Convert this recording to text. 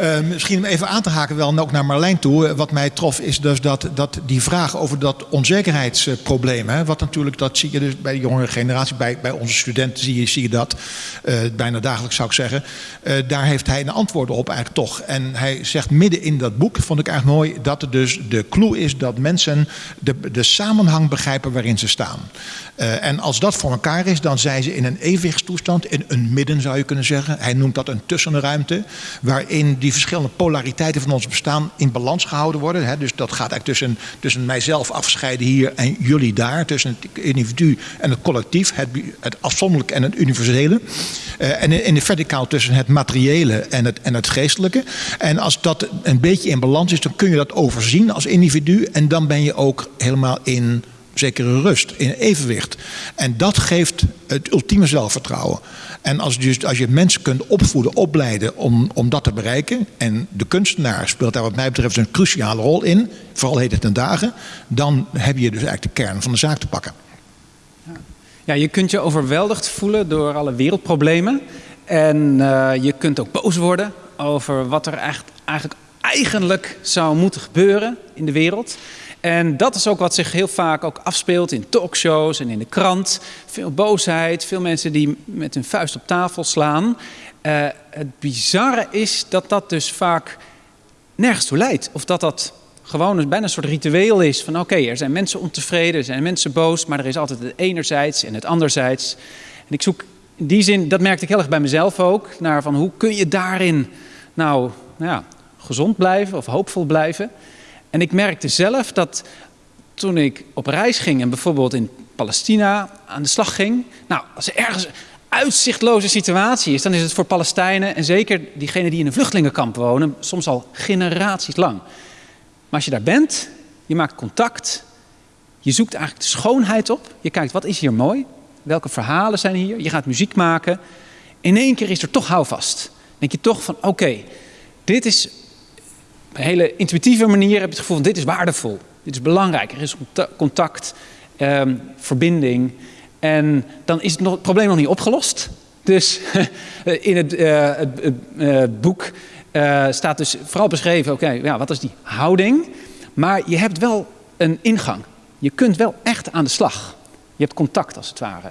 Uh, misschien om even aan te haken wel ook naar Marlijn toe. Wat mij trof is dus dat, dat die vraag over dat onzekerheidsprobleem. Hè, wat natuurlijk, dat zie je dus bij de jongere generatie, bij, bij onze studenten zie je, zie je dat. Uh, bijna dagelijks zou ik zeggen. Daar heeft hij een antwoord op eigenlijk toch. En hij zegt midden in dat boek, vond ik eigenlijk mooi, dat er dus de clue is dat mensen de, de samenhang begrijpen waarin ze staan. En als dat voor elkaar is, dan zijn ze in een evenwichtstoestand, in een midden zou je kunnen zeggen. Hij noemt dat een tussenruimte, waarin die verschillende polariteiten van ons bestaan in balans gehouden worden. Hè. Dus dat gaat eigenlijk tussen, tussen mijzelf afscheiden hier en jullie daar, tussen het individu en het collectief, het, het afzonderlijke en het universele. Uh, en in de verticaal tussen het materiële en het, en het geestelijke. En als dat een beetje in balans is, dan kun je dat overzien als individu en dan ben je ook helemaal in zekere rust, in evenwicht. En dat geeft het ultieme zelfvertrouwen. En als, dus, als je mensen kunt opvoeden, opleiden om, om dat te bereiken... en de kunstenaar speelt daar wat mij betreft een cruciale rol in... vooral het ten dagen... dan heb je dus eigenlijk de kern van de zaak te pakken. Ja, je kunt je overweldigd voelen door alle wereldproblemen. En uh, je kunt ook boos worden over wat er eigenlijk, eigenlijk zou moeten gebeuren in de wereld... En dat is ook wat zich heel vaak ook afspeelt in talkshows en in de krant. Veel boosheid, veel mensen die met hun vuist op tafel slaan. Uh, het bizarre is dat dat dus vaak nergens toe leidt. Of dat dat gewoon een, bijna een soort ritueel is van oké, er zijn mensen ontevreden, er zijn mensen boos, maar er is altijd het enerzijds en het anderzijds. En ik zoek in die zin, dat merkte ik heel erg bij mezelf ook, naar van hoe kun je daarin nou ja, gezond blijven of hoopvol blijven. En ik merkte zelf dat toen ik op reis ging en bijvoorbeeld in Palestina aan de slag ging. Nou, als er ergens een uitzichtloze situatie is, dan is het voor Palestijnen en zeker diegenen die in een vluchtelingenkamp wonen, soms al generaties lang. Maar als je daar bent, je maakt contact, je zoekt eigenlijk de schoonheid op, je kijkt wat is hier mooi, welke verhalen zijn hier, je gaat muziek maken. In één keer is er toch houvast. Denk je toch van oké, dit is een hele intuïtieve manier heb je het gevoel van dit is waardevol, dit is belangrijk, er is contact, um, verbinding. En dan is het, nog, het, probleem nog niet opgelost. Dus in het, uh, het, uh, boek staat dus vooral beschreven, oké, ja, wat is die houding? Maar je hebt wel een ingang. Je kunt wel echt aan de slag. Je hebt contact als het ware.